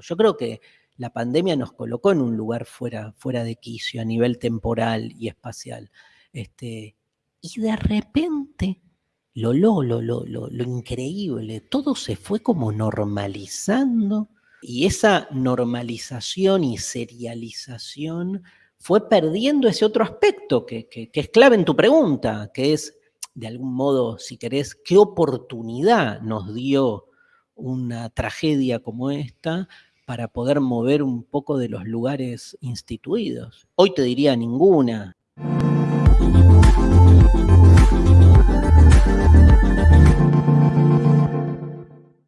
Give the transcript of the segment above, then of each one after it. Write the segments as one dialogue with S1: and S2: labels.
S1: Yo creo que la pandemia nos colocó en un lugar fuera, fuera de quicio a nivel temporal y espacial. Este, y de repente, lo, lo, lo, lo, lo increíble, todo se fue como normalizando y esa normalización y serialización fue perdiendo ese otro aspecto que, es clave en tu pregunta, que es, de algún modo, si querés, qué oportunidad nos dio una tragedia como esta para poder mover un poco de los lugares instituidos. Hoy te diría ninguna,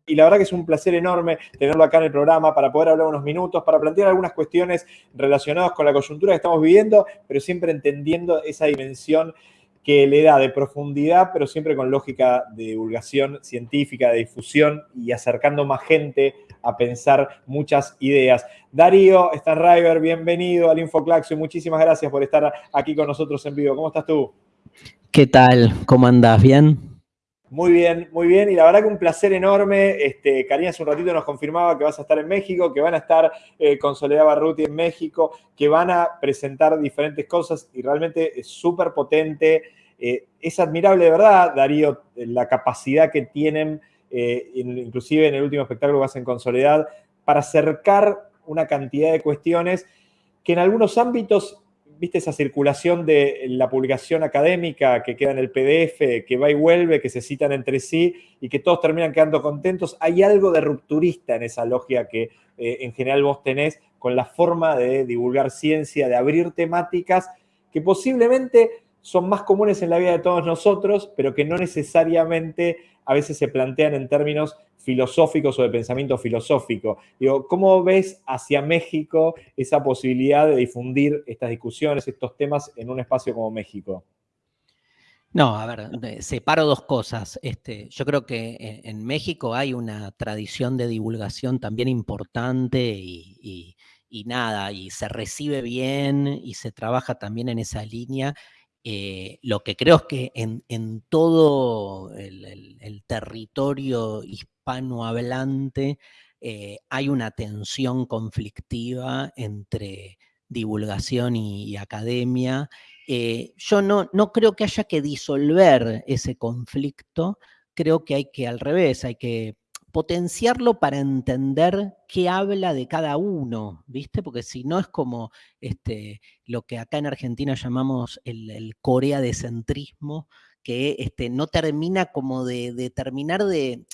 S2: y la verdad que es un placer enorme tenerlo acá en el programa para poder hablar unos minutos, para plantear algunas cuestiones relacionadas con la coyuntura que estamos viviendo, pero siempre entendiendo esa dimensión que le da de profundidad, pero siempre con lógica de divulgación científica, de difusión y acercando más gente a pensar muchas ideas. Darío Stanriver, bienvenido al Infoclaxio. Muchísimas gracias por estar aquí con nosotros en vivo. ¿Cómo estás tú?
S1: ¿Qué tal? ¿Cómo andás? ¿Bien?
S2: Muy bien, muy bien. Y la verdad que un placer enorme. Este, Karina hace un ratito nos confirmaba que vas a estar en México, que van a estar eh, con Soledad Barruti en México, que van a presentar diferentes cosas y realmente es súper potente. Eh, es admirable de verdad, Darío, la capacidad que tienen, eh, inclusive en el último espectáculo que hacen con Soledad, para acercar una cantidad de cuestiones que en algunos ámbitos viste esa circulación de la publicación académica que queda en el PDF, que va y vuelve, que se citan entre sí y que todos terminan quedando contentos. Hay algo de rupturista en esa logia que eh, en general vos tenés con la forma de divulgar ciencia, de abrir temáticas que posiblemente son más comunes en la vida de todos nosotros, pero que no necesariamente a veces se plantean en términos filosóficos o de pensamiento filosófico. Digo, ¿cómo ves hacia México esa posibilidad de difundir estas discusiones, estos temas en un espacio como México?
S1: No, a ver, separo dos cosas. Este, yo creo que en, México hay una tradición de divulgación también importante y, nada, y se recibe bien y se trabaja también en esa línea eh, lo que creo es que en, todo el, territorio hispanohablante eh, hay una tensión conflictiva entre divulgación y, academia. Eh, yo no, no creo que haya que disolver ese conflicto, creo que hay que al revés, hay que potenciarlo para entender qué habla de cada uno, ¿viste? Porque si no es como este, lo que acá en Argentina llamamos el, Corea de centrismo, que este, no termina como de, terminar de,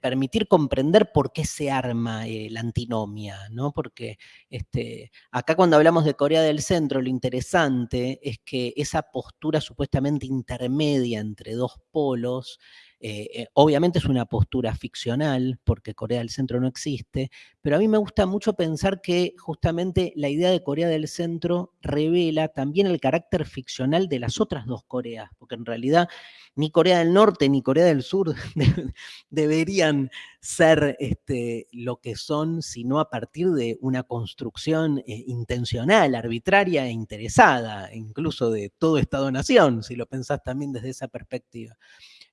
S1: permitir comprender por qué se arma eh, la antinomia, ¿no? Porque este, acá cuando hablamos de Corea del Centro, lo interesante es que esa postura supuestamente intermedia entre dos polos, eh, eh, obviamente es una postura ficcional, porque Corea del Centro no existe, pero a mí me gusta mucho pensar que justamente la idea de Corea del Centro revela también el carácter ficcional de las otras dos Coreas, porque en realidad ni Corea del Norte ni Corea del Sur deberían ser este, lo que son, sino a partir de una construcción eh, intencional, arbitraria e interesada, incluso de todo Estado-nación, si lo pensás también desde esa perspectiva.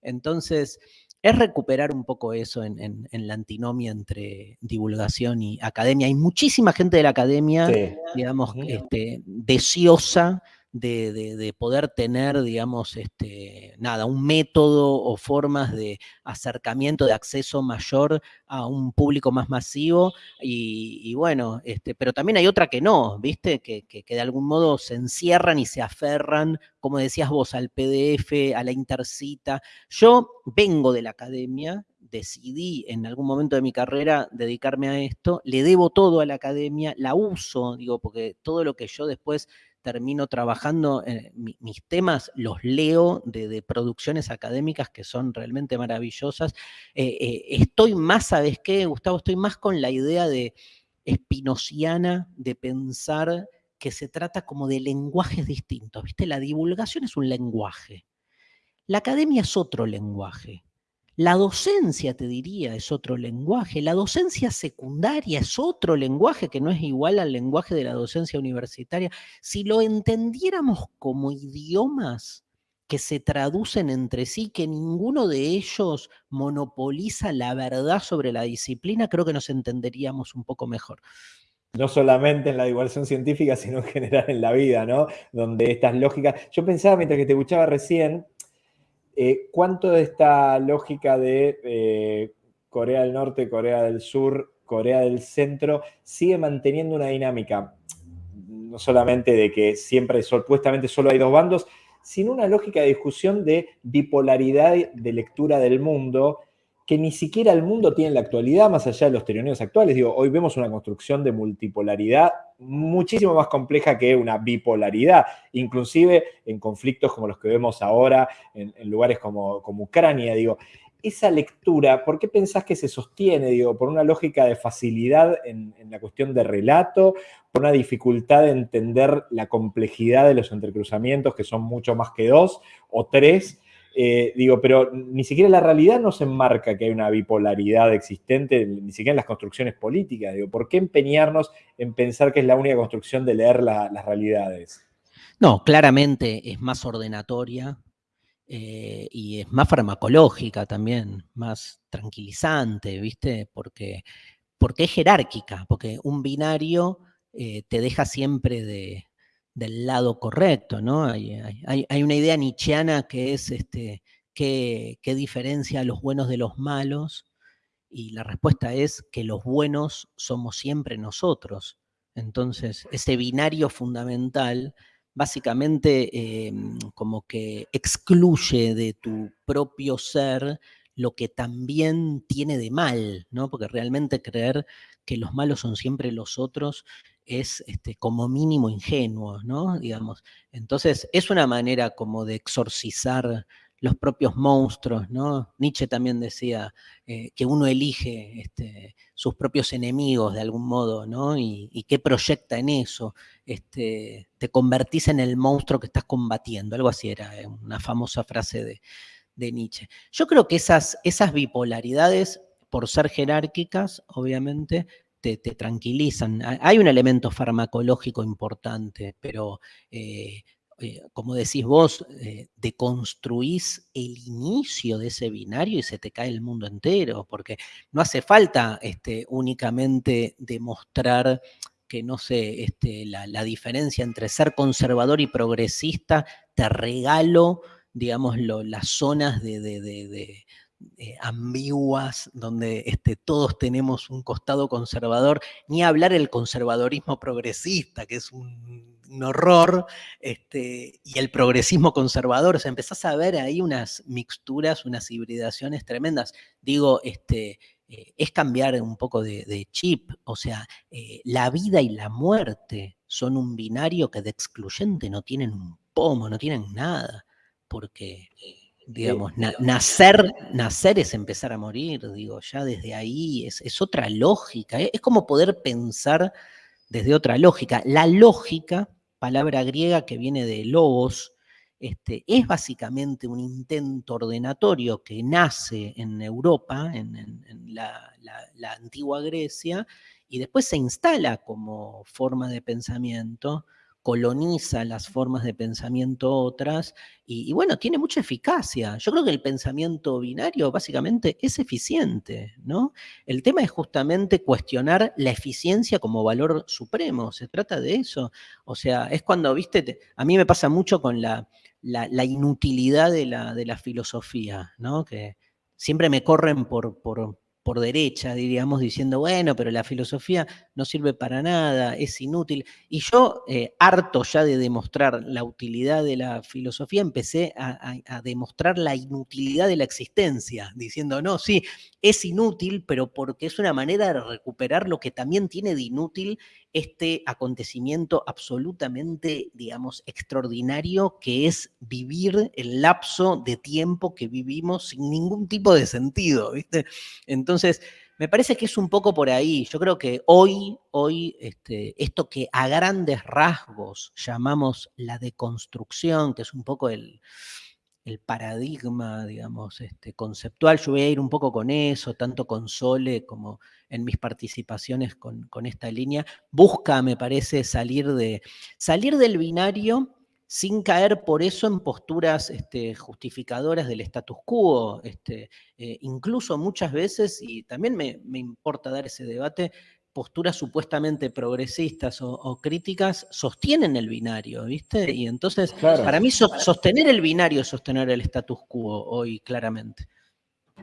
S1: Entonces, es recuperar un poco eso en, la antinomia entre divulgación y academia. Hay muchísima gente de la academia, digamos, este, deseosa de, poder tener, digamos, este, nada, un método o formas de acercamiento, de acceso mayor a un público más masivo. Y, bueno, este, pero también hay otra que no, ¿viste? Que, que, de algún modo se encierran y se aferran, como decías vos, al PDF, a la intercita. Yo vengo de la academia, decidí en algún momento de mi carrera dedicarme a esto, le debo todo a la academia, la uso, digo, porque todo lo que yo después termino trabajando, eh, mis temas los leo de, producciones académicas que son realmente maravillosas. Eh, eh, estoy más, ¿sabes qué, Gustavo? Estoy más con la idea de espinociana de pensar que se trata como de lenguajes distintos, ¿viste? La divulgación es un lenguaje. La academia es otro lenguaje. La docencia, te diría, es otro lenguaje. La docencia secundaria es otro lenguaje que no es igual al lenguaje de la docencia universitaria. Si lo entendiéramos como idiomas, que se traducen entre sí, que ninguno de ellos monopoliza la verdad sobre la disciplina, creo que nos entenderíamos un poco mejor.
S2: No solamente en la divulgación científica, sino en general en la vida, ¿no? Donde estas lógicas... Yo pensaba mientras que te escuchaba recién, eh, ¿cuánto de esta lógica de eh, Corea del Norte, Corea del Sur, Corea del Centro sigue manteniendo una dinámica? No solamente de que siempre, supuestamente, solo hay dos bandos, sino una lógica de discusión de bipolaridad de lectura del mundo que ni siquiera el mundo tiene en la actualidad, más allá de los teoreos actuales. Digo, hoy vemos una construcción de multipolaridad muchísimo más compleja que una bipolaridad, inclusive en conflictos como los que vemos ahora, en, lugares como, como Ucrania. Digo, esa lectura, ¿por qué pensás que se sostiene? Digo, por una lógica de facilidad en, la cuestión de relato, por una dificultad de entender la complejidad de los entrecruzamientos, que son mucho más que dos o tres. Eh, digo, pero ni siquiera la realidad nos enmarca que hay una bipolaridad existente, ni siquiera en las construcciones políticas. Digo, ¿por qué empeñarnos en pensar que es la única construcción de leer las realidades?
S1: No, claramente es más ordenatoria, eh, y es más farmacológica también, más tranquilizante, ¿viste? Porque, porque es jerárquica, porque un binario eh, te deja siempre de, del lado correcto, ¿no? Hay, una idea nietzscheana que es este, ¿qué, ¿qué diferencia a los buenos de los malos? Y la respuesta es que los buenos somos siempre nosotros. Entonces, ese binario fundamental básicamente em, como que excluye de tu propio ser lo que también tiene de mal, ¿no? Porque realmente creer que los malos son siempre los otros es este, como mínimo ingenuo, ¿no? Digamos. Entonces, es una manera como de exorcizar los propios monstruos, ¿no? Nietzsche también decía eh, que uno elige este, sus propios enemigos de algún modo, ¿no? Y, qué proyecta en eso. Este, te convertís en el monstruo que estás combatiendo, algo así era eh, una famosa frase de, Nietzsche. Yo creo que esas, esas bipolaridades, por ser jerárquicas, obviamente, te, tranquilizan. Hay un elemento farmacológico importante, pero eh, eh, como decís vos, eh, deconstruís el inicio de ese binario y se te cae el mundo entero, porque no hace falta este, únicamente demostrar que, no sé, este, la, diferencia entre ser conservador y progresista, te regalo, digamos, las zonas de, eh, ambiguas, donde este, todos tenemos un costado conservador, ni hablar el conservadorismo progresista, que es un horror, este, y el progresismo conservador, o sea, empezás a ver ahí unas mixturas, unas hibridaciones tremendas. Digo, este, eh, es cambiar un poco de, chip, o sea, eh, la vida y la muerte son un binario que de excluyente no tienen un pomo, no tienen nada, porque digamos, nacer, nacer es empezar a morir, digo, ya desde ahí es, es otra lógica, es como poder pensar desde otra lógica. La lógica palabra griega que viene de logos, este, es básicamente un intento ordenatorio que nace en Europa, en, la, antigua Grecia, y después se instala como forma de pensamiento coloniza las formas de pensamiento otras y, bueno, tiene mucha eficacia. Yo creo que el pensamiento binario básicamente es eficiente, ¿no? El tema es justamente cuestionar la eficiencia como valor supremo, se trata de eso. O sea, es cuando, viste, a mí me pasa mucho con la, la, inutilidad de la, de la filosofía, ¿no? Que siempre me corren por, por por derecha, diríamos, diciendo, bueno, pero la filosofía no sirve para nada, es inútil. Y yo, eh, harto ya de demostrar la utilidad de la filosofía, empecé a, demostrar la inutilidad de la existencia, diciendo, no, sí, es inútil, pero porque es una manera de recuperar lo que también tiene de inútil este acontecimiento absolutamente, digamos, extraordinario, que es vivir el lapso de tiempo que vivimos sin ningún tipo de sentido, ¿viste? Entonces, me parece que es un poco por ahí. Yo creo que hoy, hoy, este, esto que a grandes rasgos llamamos la deconstrucción, que es un poco el, el paradigma, digamos, este, conceptual. Yo voy a ir un poco con eso, tanto con Sole como en mis participaciones con, esta línea. Busca, me parece, salir, de, salir del binario sin caer por eso en posturas este, justificadoras del status quo. Este, eh, incluso muchas veces, y también me, importa dar ese debate, posturas supuestamente progresistas o, críticas sostienen el binario, ¿viste? Y entonces, para mí, sostener el binario es sostener el status quo hoy, claramente.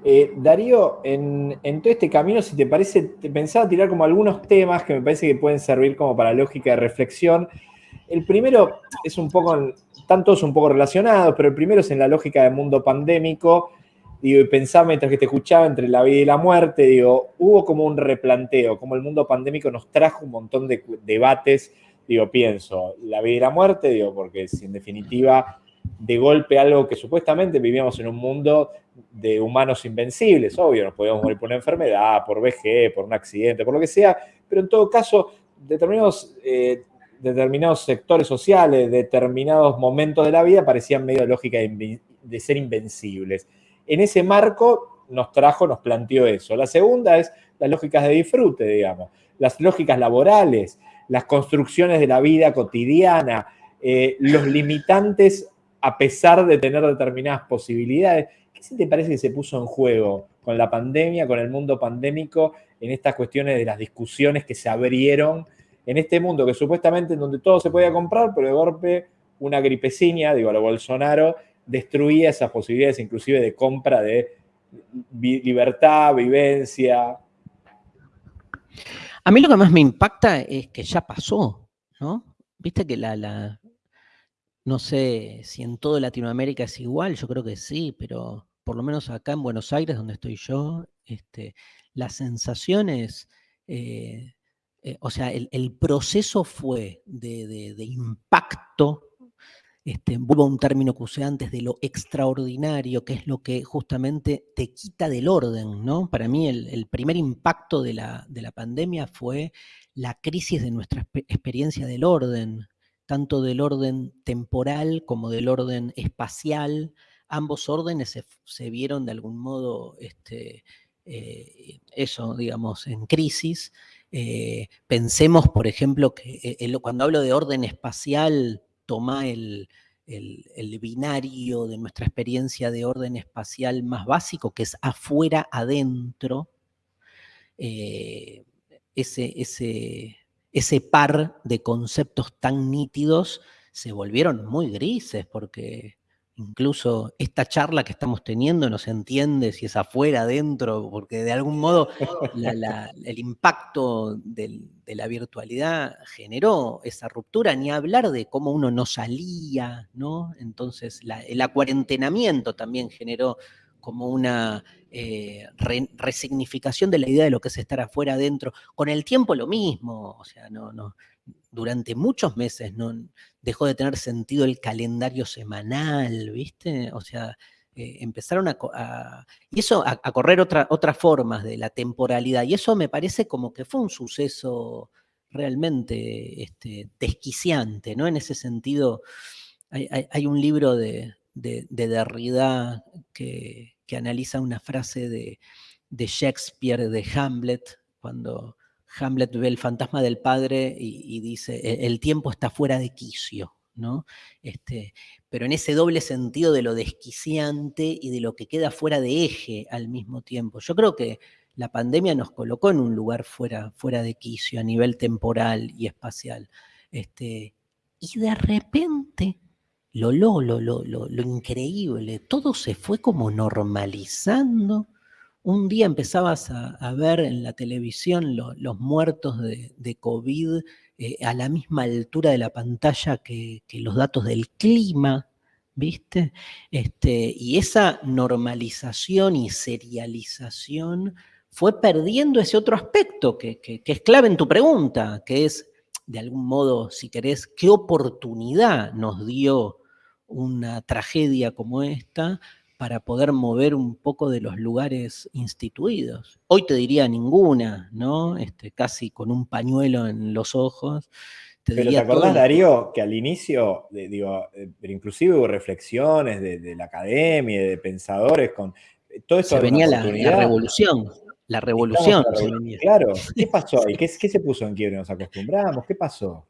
S2: Eh, Darío, en, todo este camino, si te parece, te pensaba tirar como algunos temas que me parece que pueden servir como para lógica de reflexión. El primero es un poco, están todos un poco relacionados, pero el primero es en la lógica del mundo pandémico. Digo, y pensaba mientras que te escuchaba entre la vida y la muerte, digo, hubo como un replanteo, como el mundo pandémico nos trajo un montón de debates, digo, pienso, la vida y la muerte, digo, porque si en definitiva de golpe algo que supuestamente vivíamos en un mundo de humanos invencibles, obvio, nos podíamos morir por una enfermedad, por VG, por un accidente, por lo que sea, pero en todo caso, determinados, eh, determinados sectores sociales, determinados momentos de la vida parecían medio lógica de ser invencibles. En ese marco nos trajo, nos planteó eso. La segunda es las lógicas de disfrute, digamos, las lógicas laborales, las construcciones de la vida cotidiana, eh, los limitantes a pesar de tener determinadas posibilidades. ¿Qué te parece que se puso en juego con la pandemia, con el mundo pandémico, en estas cuestiones de las discusiones que se abrieron en este mundo que supuestamente en donde todo se podía comprar, pero de golpe una gripecina, digo, a lo Bolsonaro, destruía esas posibilidades inclusive de compra de libertad, vivencia.
S1: A mí lo que más me impacta es que ya pasó, ¿no? Viste que la, la, no sé si en toda Latinoamérica es igual, yo creo que sí, pero por lo menos acá en Buenos Aires, donde estoy yo, este, las sensaciones, eh, eh, o sea, el, proceso fue de, impacto, este, vuelvo a un término que usé antes, de lo extraordinario, que es lo que justamente te quita del orden, ¿no? Para mí el, primer impacto de la, de la pandemia fue la crisis de nuestra experiencia del orden, tanto del orden temporal como del orden espacial. Ambos órdenes se, vieron de algún modo, este, eh, eso, digamos, en crisis. Eh, pensemos, por ejemplo, que eh, cuando hablo de orden espacial, toma el, binario de nuestra experiencia de orden espacial más básico, que es afuera, adentro. ese, ese, ese par de conceptos tan nítidos se volvieron muy grises, porque incluso esta charla que estamos teniendo no se entiende si es afuera, adentro, porque de algún modo el impacto de la virtualidad generó esa ruptura, ni hablar de cómo uno no salía, ¿no? Entonces el acuarentenamiento también generó como una eh, resignificación de la idea de lo que es estar afuera adentro. Con el tiempo lo mismo, o sea, no, durante muchos meses no dejó de tener sentido el calendario semanal, ¿viste? O sea, eh, empezaron a, y eso a, correr otras formas de la temporalidad. Y eso me parece como que fue un suceso realmente este, desquiciante, ¿no? En ese sentido, hay, un libro de, de Derrida que, que analiza una frase de, Shakespeare, de Hamlet, cuando Hamlet ve el fantasma del padre y, dice, e-, el tiempo está fuera de quicio, ¿no? Este, pero en ese doble sentido de lo desquiciante y de lo que queda fuera de eje al mismo tiempo. Yo creo que la pandemia nos colocó en un lugar fuera, fuera de quicio a nivel temporal y espacial. Este, y de repente lo, lo, lo, lo, lo increíble, todo se fue como normalizando. Un día empezabas a, ver en la televisión los muertos de, COVID eh, a la misma altura de la pantalla que, los datos del clima, ¿viste? Este, y esa normalización y serialización fue perdiendo ese otro aspecto que, que, es clave en tu pregunta, que es, de algún modo, si querés, qué oportunidad nos dio una tragedia como esta para poder mover un poco de los lugares instituidos. Hoy te diría ninguna, ¿no? Este, casi con un pañuelo en los ojos.
S2: Pero ¿te acordás, Darío, que al inicio, digo, eh, inclusive hubo reflexiones de, la academia, de pensadores, con eh, todo eso.
S1: Se venía la, revolución, la revolución.
S2: claro, ¿qué pasó ahí? ¿Qué, ¿Qué, se puso en quiebre? ¿Nos acostumbramos? ¿Qué pasó?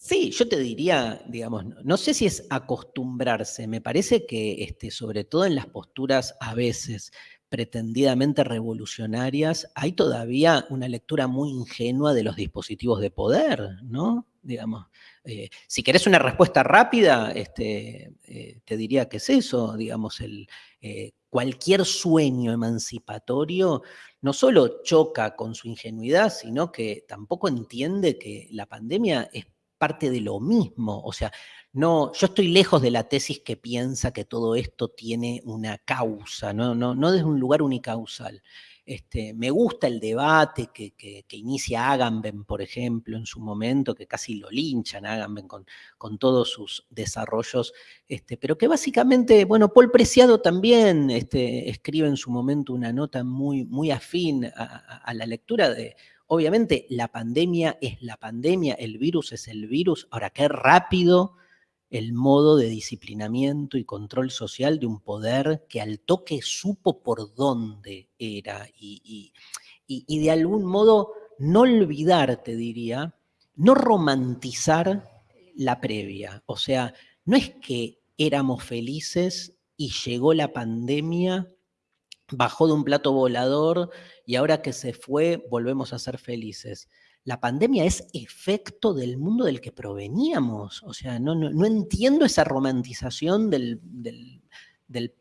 S1: Sí, yo te diría, digamos, no, sé si es acostumbrarse, me parece que este, sobre todo en las posturas a veces pretendidamente revolucionarias, hay todavía una lectura muy ingenua de los dispositivos de poder, ¿no? Digamos, eh, si querés una respuesta rápida, este, eh, te diría que es eso, digamos, el, eh, cualquier sueño emancipatorio no solo choca con su ingenuidad, sino que tampoco entiende que la pandemia es parte de lo mismo. O sea, no, yo estoy lejos de la tesis que piensa que todo esto tiene una causa, no, no, no desde un lugar unicausal. Este, me gusta el debate que, inicia Agamben, por ejemplo, en su momento, que casi lo linchan Agamben con, con todos sus desarrollos, este, pero que básicamente, bueno, Paul Preciado también este, escribe en su momento una nota muy, muy afín a la lectura de, obviamente, la pandemia es la pandemia, el virus es el virus, ahora qué rápido el modo de disciplinamiento y control social de un poder que al toque supo por dónde era y, de algún modo no olvidar, te diría, no romantizar la previa. O sea, no es que éramos felices y llegó la pandemia, bajó de un plato volador y ahora que se fue volvemos a ser felices la pandemia es efecto del mundo del que proveníamos. O sea, no, no, entiendo esa romantización del,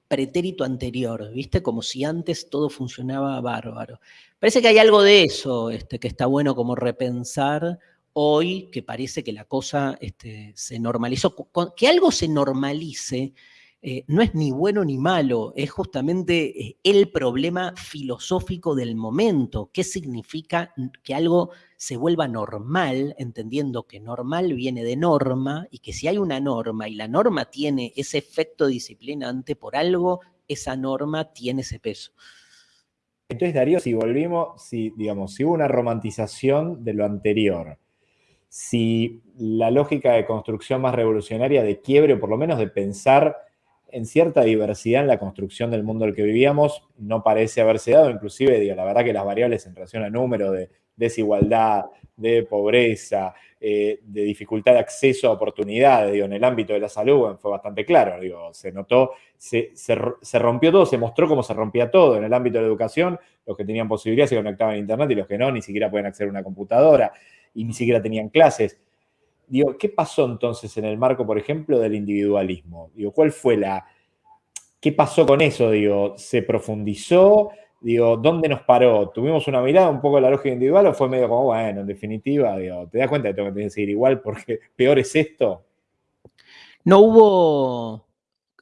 S1: pretérito anterior, ¿viste? Como si antes todo funcionaba bárbaro. Parece que hay algo de eso este, que está bueno como repensar hoy, que parece que la cosa este, se normalizó. Que algo se normalice eh, no es ni bueno ni malo, es justamente eh, el problema filosófico del momento. ¿Qué significa que algo se vuelva normal, entendiendo que normal viene de norma y que si hay una norma y la norma tiene ese efecto disciplinante, por algo esa norma tiene ese peso?
S2: Entonces, Darío, si volvimos, si, digamos, si hubo una romantización de lo anterior, si la lógica de construcción más revolucionaria de quiebre, o por lo menos de pensar en cierta diversidad en la construcción del mundo en el que vivíamos no parece haberse dado, inclusive, digo, la verdad que las variables en relación al número de desigualdad, de pobreza, eh, de dificultad de acceso a oportunidades, digo, en el ámbito de la salud fue bastante claro, digo, se notó, se, rompió todo, se mostró cómo se rompía todo en el ámbito de la educación, los que tenían posibilidad se conectaban a internet y los que no, ni siquiera pueden acceder a una computadora y ni siquiera tenían clases. Digo, ¿qué pasó entonces en el marco, por ejemplo, del individualismo? Digo, ¿cuál fue la... ¿Qué pasó con eso? Digo, ¿se profundizó? Digo, ¿dónde nos paró? ¿Tuvimos una mirada un poco a la lógica individual o fue medio como, bueno, en definitiva, digo, ¿te das cuenta de que tengo que seguir igual porque peor es esto?
S1: No hubo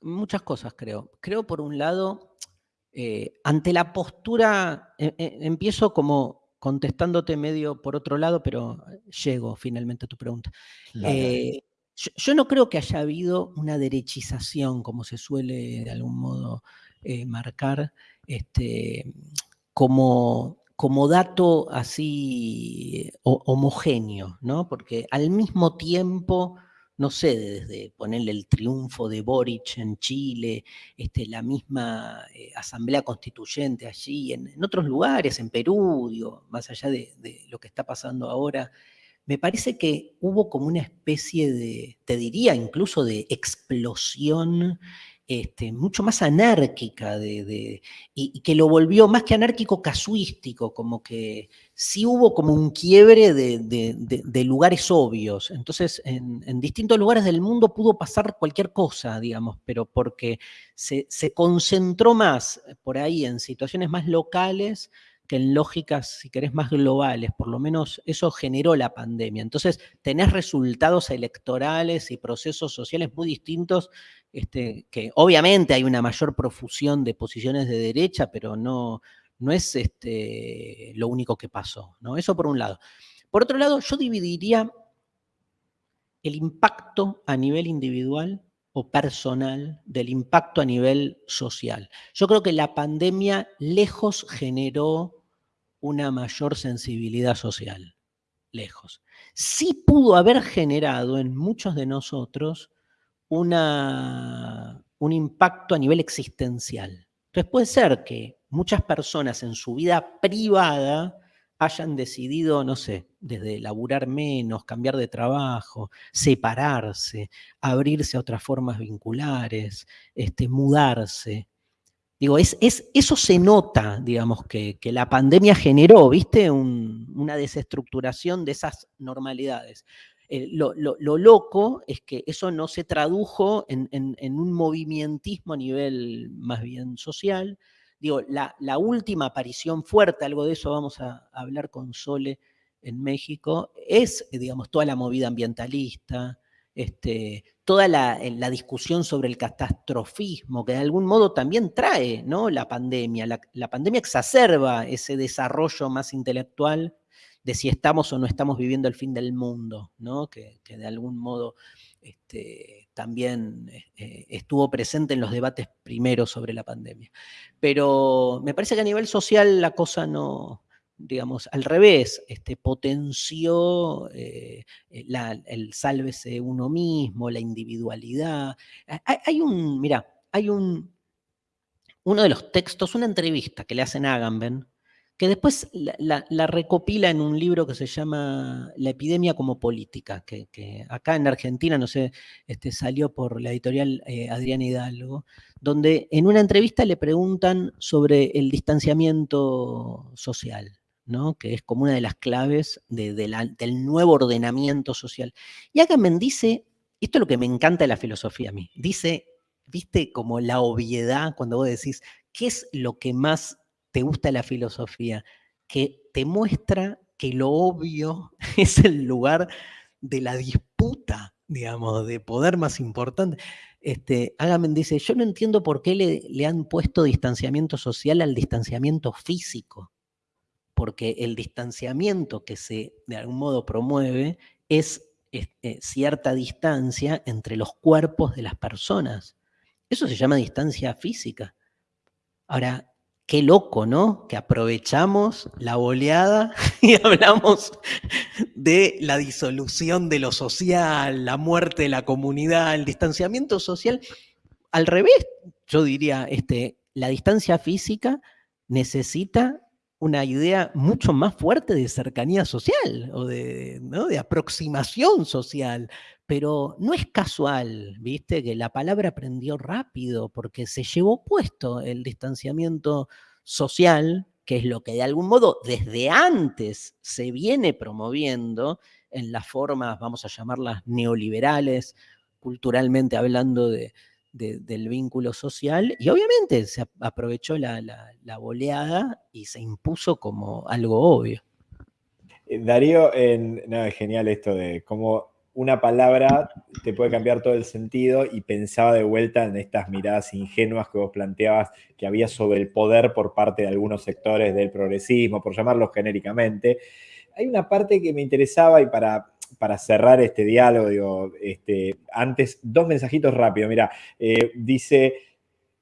S1: muchas cosas, creo. Creo, por un lado, eh, ante la postura, eh, eh, empiezo como contestándote medio por otro lado, pero llego finalmente a tu pregunta. Eh, yo, no creo que haya habido una derechización, como se suele de algún modo eh, marcar, este, como, como dato así homogéneo, ¿no? Porque al mismo tiempo no sé, desde ponerle el triunfo de Boric en Chile, este, la misma eh, asamblea constituyente allí, en, otros lugares, en Perú, digo, más allá de, de, lo que está pasando ahora, me parece que hubo como una especie de, te diría incluso de explosión este, mucho más anárquica de, y, que lo volvió más que anárquico casuístico, como que sí hubo como un quiebre de, lugares obvios. Entonces, en, distintos lugares del mundo pudo pasar cualquier cosa, digamos, pero porque se, se concentró más por ahí en situaciones más locales que en lógicas, si querés, más globales. Por lo menos eso generó la pandemia. Entonces, tenés resultados electorales y procesos sociales muy distintos, este, que obviamente hay una mayor profusión de posiciones de derecha, pero no, no es este, lo único que pasó. ¿no? Eso por un lado. Por otro lado, yo dividiría el impacto a nivel individual o personal del impacto a nivel social. Yo creo que la pandemia lejos generó una mayor sensibilidad social, lejos. Sí pudo haber generado en muchos de nosotros una, un impacto a nivel existencial. Entonces puede ser que muchas personas en su vida privada hayan decidido, no sé, desde laburar menos, cambiar de trabajo, separarse, abrirse a otras formas vinculares, este, mudarse. Digo, es, es, eso se nota, digamos, que, la pandemia generó, ¿viste? una desestructuración de esas normalidades. Eh, lo, loco es que eso no se tradujo en, en, un movimientismo a nivel más bien social, Digo, la, última aparición fuerte, algo de eso vamos a, hablar con Sole en México, es, digamos, toda la movida ambientalista, este, toda la, discusión sobre el catastrofismo, que de algún modo también trae ¿no? la pandemia. La, pandemia exacerba ese desarrollo más intelectual de si estamos o no estamos viviendo el fin del mundo, ¿no? que, que de algún modo este, también eh, estuvo presente en los debates primeros sobre la pandemia. Pero me parece que a nivel social la cosa no, digamos, al revés, este, potenció eh, el sálvese uno mismo, la individualidad. Hay, un, mira, hay un, uno de los textos, una entrevista que le hacen a Agamben, que después la, recopila en un libro que se llama La epidemia como política, que, acá en Argentina, no sé, este, salió por la editorial eh, Adriana Hidalgo, donde en una entrevista le preguntan sobre el distanciamiento social, ¿no? que es como una de las claves del nuevo ordenamiento social. Y Agamben dice, esto es lo que me encanta de la filosofía a mí, dice, viste como la obviedad cuando vos decís, ¿qué es lo que más te gusta la filosofía, que te muestra que lo obvio es el lugar de la disputa, digamos, de poder más importante. Este, dice, yo no entiendo por qué le, le han puesto distanciamiento social al distanciamiento físico, porque el distanciamiento que se de algún modo promueve es eh, cierta distancia entre los cuerpos de las personas. Eso se llama distancia física. Ahora, Qué loco, ¿no? Que aprovechamos la boleada y hablamos de la disolución de lo social, la muerte de la comunidad, el distanciamiento social. Al revés, yo diría, este, la distancia física necesita una idea mucho más fuerte de cercanía social o de, de aproximación social. Pero no es casual, viste, que la palabra aprendió rápido porque se llevó puesto el distanciamiento social, que es lo que de algún modo desde antes se viene promoviendo en las formas, vamos a llamarlas neoliberales, culturalmente hablando de, del vínculo social, y obviamente se aprovechó la, la, boleada y se impuso como algo obvio.
S2: Eh, Darío, en, no, es genial esto de cómo una palabra te puede cambiar todo el sentido y pensaba de vuelta en estas miradas ingenuas que vos planteabas que había sobre el poder por parte de algunos sectores del progresismo, por llamarlos genéricamente. Hay una parte que me interesaba y para, para cerrar este diálogo, digo, este, antes, dos mensajitos rápidos. Mira, eh, dice...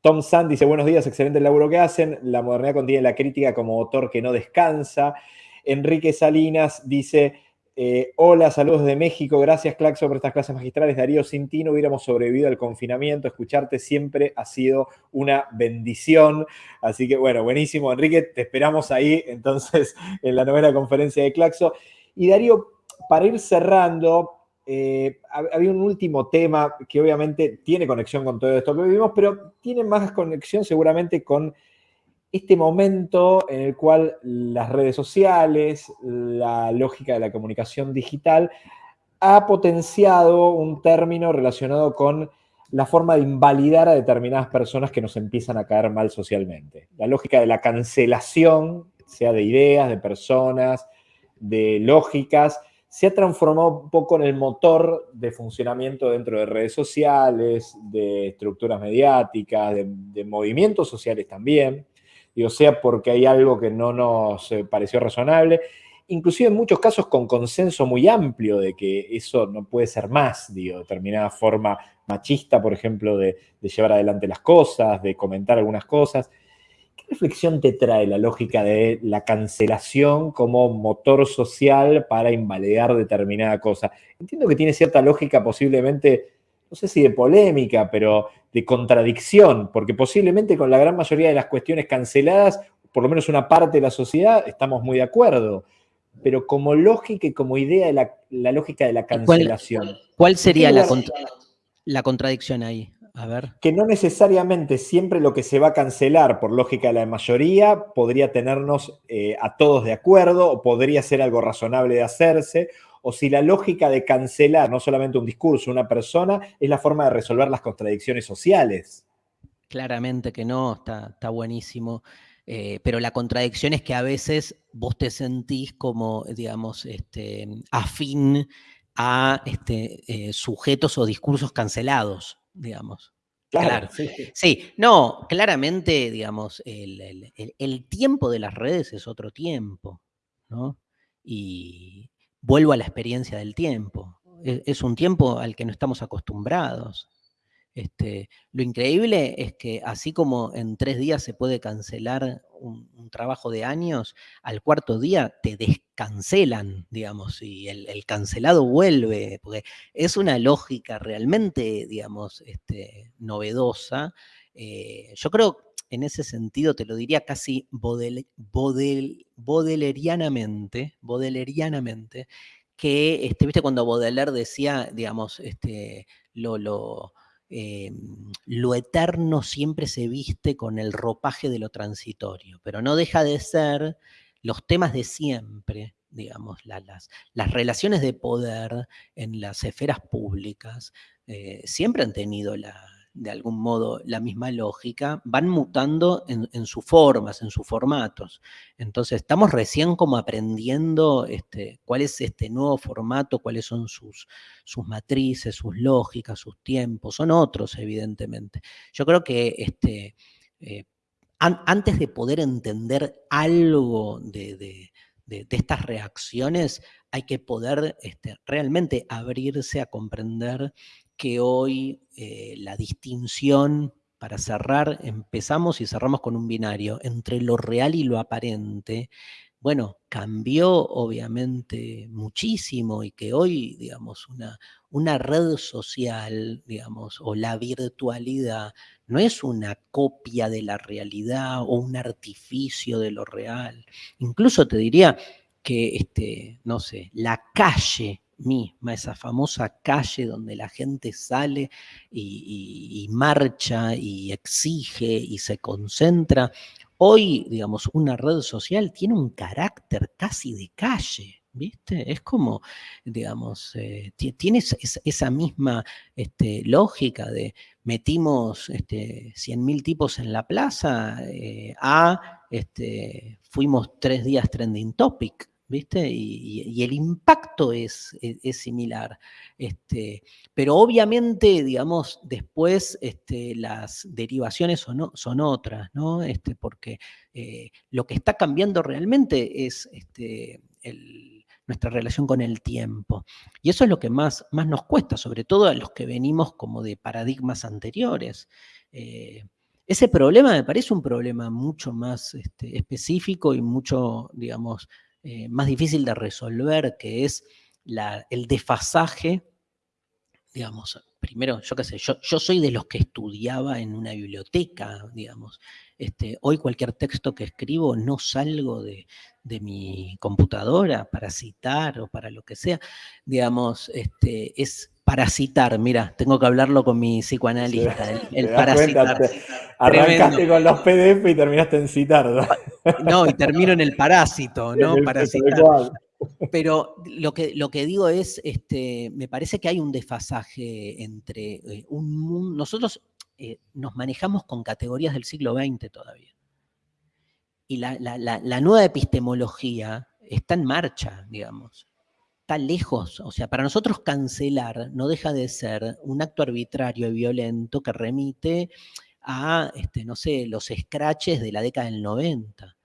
S2: Tom Sand dice, buenos días, excelente el laburo que hacen. La modernidad contiene la crítica como autor que no descansa. Enrique Salinas dice, eh, hola, saludos de México. Gracias, Claxo, por estas clases magistrales. Darío, no hubiéramos sobrevivido al confinamiento. Escucharte siempre ha sido una bendición. Así que, bueno, buenísimo, Enrique. Te esperamos ahí, entonces, en la novena conferencia de Claxo. Y Darío, para ir cerrando, eh, había un último tema que obviamente tiene conexión con todo esto que vivimos, pero tiene más conexión seguramente con este momento en el cual las redes sociales, la lógica de la comunicación digital, ha potenciado un término relacionado con la forma de invalidar a determinadas personas que nos empiezan a caer mal socialmente. La lógica de la cancelación, sea de ideas, de personas, de lógicas, se ha transformado un poco en el motor de funcionamiento dentro de redes sociales, de estructuras mediáticas, de, movimientos sociales también o sea porque hay algo que no nos eh, pareció razonable, inclusive en muchos casos con consenso muy amplio de que eso no puede ser más, digo, determinada forma machista, por ejemplo, de, llevar adelante las cosas, de comentar algunas cosas. ¿Qué reflexión te trae la lógica de la cancelación como motor social para invalidar determinada cosa? Entiendo que tiene cierta lógica posiblemente no sé si de polémica, pero de contradicción, porque posiblemente con la gran mayoría de las cuestiones canceladas por lo menos una parte de la sociedad, estamos muy de acuerdo. Pero como lógica y como idea de la, lógica de la cancelación.
S1: ¿Cuál, sería la, la contradicción ahí? A ver.
S2: Que no necesariamente siempre lo que se va a cancelar por lógica de la mayoría podría tenernos eh, a todos de acuerdo o podría ser algo razonable de hacerse, o si la lógica de cancelar no solamente un discurso, una persona, es la forma de resolver las contradicciones sociales.
S1: Claramente que no, está, está buenísimo. Eh, pero la contradicción es que a veces vos te sentís como, digamos, este, afín a este, eh, sujetos o discursos cancelados, digamos. Claro, sí, no, claramente, digamos, el, tiempo de las redes es otro tiempo, ¿no? Y vuelvo a la experiencia del tiempo. E, es un tiempo al que no estamos acostumbrados. Este, lo increíble es que así como en tres días se puede cancelar un, trabajo de años, al cuarto día te descancelan, digamos, y el, cancelado vuelve, porque es una lógica realmente, digamos, este, novedosa. Eh, yo creo, en ese sentido, te lo diría casi bodelerianamente, que, este, viste, cuando Baudelaire decía, digamos, este, lo eh, lo eterno siempre se viste con el ropaje de lo transitorio, pero no deja de ser los temas de siempre, digamos, las, las relaciones de poder en las esferas públicas, eh, siempre han tenido la, de algún modo la misma lógica, van mutando en, sus formas, en sus formatos. Entonces estamos recién como aprendiendo este, cuál es este nuevo formato, cuáles son sus, sus matrices, sus lógicas, sus tiempos, son otros evidentemente. Yo creo que este, eh, antes de poder entender algo de, estas reacciones, hay que poder este, realmente abrirse a comprender que hoy eh, la distinción, para cerrar, empezamos y cerramos con un binario, entre lo real y lo aparente, bueno, cambió obviamente muchísimo y que hoy, digamos, una, una red social, digamos, o la virtualidad, no es una copia de la realidad o un artificio de lo real. Incluso te diría que, este, no sé, la calle misma, esa famosa calle donde la gente sale y, marcha y exige y se concentra. Hoy, digamos, una red social tiene un carácter casi de calle. ¿Viste? Es como, digamos, eh, tiene esa misma este, lógica de metimos este, 100.000 tipos en la plaza eh, a este, fuimos tres días trending topic, ¿viste? Y, el impacto es, similar. Este, pero obviamente, digamos, después este, las derivaciones son, son otras, ¿no? Este, porque eh, lo que está cambiando realmente es este, nuestra relación con el tiempo. Y eso es lo que más, más nos cuesta, sobre todo a los que venimos como de paradigmas anteriores. Eh, ese problema me parece un problema mucho más este, específico y mucho, digamos, eh, más difícil de resolver, que es el desfasaje, digamos, primero, yo qué sé, yo, soy de los que estudiaba en una biblioteca, digamos. Este, hoy cualquier texto que escribo no salgo de, mi computadora para citar o para lo que sea. Digamos, este, es para citar, mira, tengo que hablarlo con mi psicoanalista, el, parasitar.
S2: arrancaste con los PDF y terminaste en citar.
S1: ¿no? y termino en el parásito, ¿no? Parasitar. Pero lo que, lo que digo es, este, me parece que hay un desfasaje entre eh, un mundo. Nosotros eh, nos manejamos con categorías del siglo XX todavía. Y la, la nueva epistemología está en marcha, digamos lejos. O sea, para nosotros cancelar no deja de ser un acto arbitrario y violento que remite a, este, no sé, los scratches de la década del 90.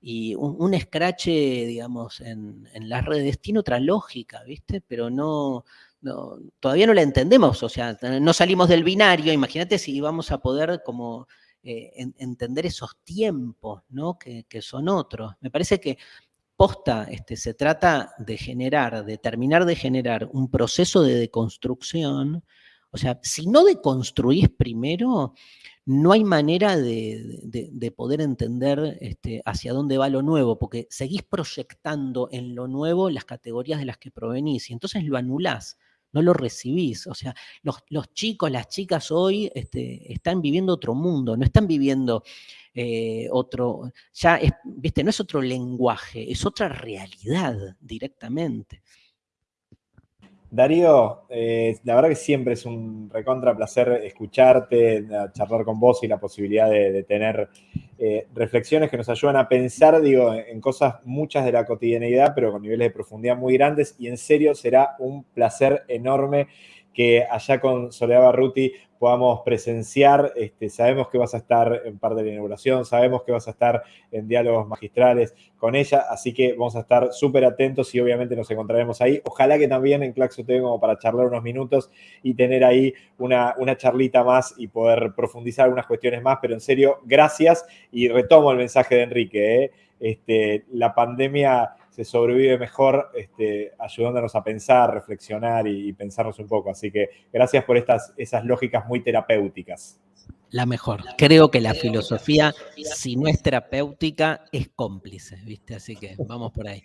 S1: Y un, un scratch, digamos, en, las redes tiene otra lógica, ¿viste? Pero no, todavía no la entendemos, o sea, no salimos del binario, imagínate si vamos a poder como eh, entender esos tiempos, ¿no? Que, son otros. Me parece que posta, este, se trata de generar, de terminar de generar un proceso de deconstrucción, o sea, si no deconstruís primero, no hay manera de, poder entender este, hacia dónde va lo nuevo, porque seguís proyectando en lo nuevo las categorías de las que provenís y entonces lo anulás, no lo recibís. O sea, los, chicos, las chicas hoy este, están viviendo otro mundo, no están viviendo eh, otro, ya, viste, no es otro lenguaje, es otra realidad directamente.
S2: Darío, eh, la verdad que siempre es un recontra placer escucharte, charlar con vos y la posibilidad de, tener eh, reflexiones que nos ayudan a pensar, digo, en cosas muchas de la cotidianidad, pero con niveles de profundidad muy grandes. Y en serio será un placer enorme que allá con Soledad Barruti podamos presenciar. Este, sabemos que vas a estar en parte de la inauguración, sabemos que vas a estar en diálogos magistrales con ella, así que vamos a estar súper atentos y obviamente nos encontraremos ahí. Ojalá que también en Claxo TV como para charlar unos minutos y tener ahí una, una charlita más y poder profundizar algunas cuestiones más, pero en serio, gracias y retomo el mensaje de Enrique. ¿eh? Este, la pandemia se sobrevive mejor este, ayudándonos a pensar, reflexionar y, pensarnos un poco. Así que gracias por estas, esas lógicas muy terapéuticas.
S1: La mejor. Creo que la filosofía, si no es terapéutica, es cómplice, ¿viste? Así que vamos por ahí.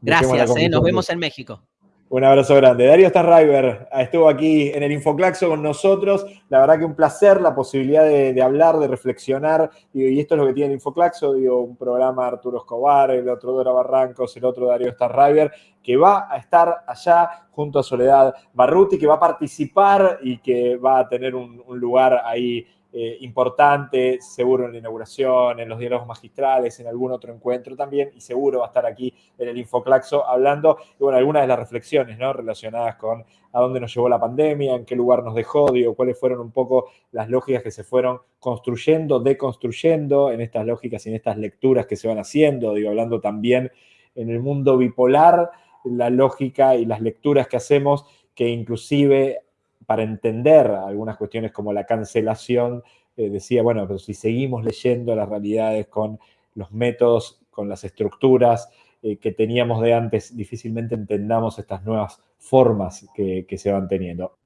S1: Gracias, ¿eh? nos vemos en México.
S2: Un abrazo grande. Darío Starriver estuvo aquí en el Infoclaxo con nosotros. La verdad que un placer la posibilidad de, hablar, de reflexionar. y esto es lo que tiene el Infoclaxo, digo, un programa Arturo Escobar, el otro Dora Barrancos, el otro Darío Starriver, que va a estar allá junto a Soledad Barruti, que va a participar y que va a tener un lugar ahí eh, importante, seguro en la inauguración, en los diálogos magistrales, en algún otro encuentro también, y seguro va a estar aquí en el Infoclaxo hablando, y bueno, algunas de las reflexiones ¿no? relacionadas con a dónde nos llevó la pandemia, en qué lugar nos dejó, digo, cuáles fueron un poco las lógicas que se fueron construyendo, deconstruyendo en estas lógicas y en estas lecturas que se van haciendo, digo, hablando también en el mundo bipolar, la lógica y las lecturas que hacemos que inclusive para entender algunas cuestiones como la cancelación, eh, decía, bueno, pero si seguimos leyendo las realidades con los métodos, con las estructuras eh, que teníamos de antes, difícilmente entendamos estas nuevas formas que, que se van teniendo.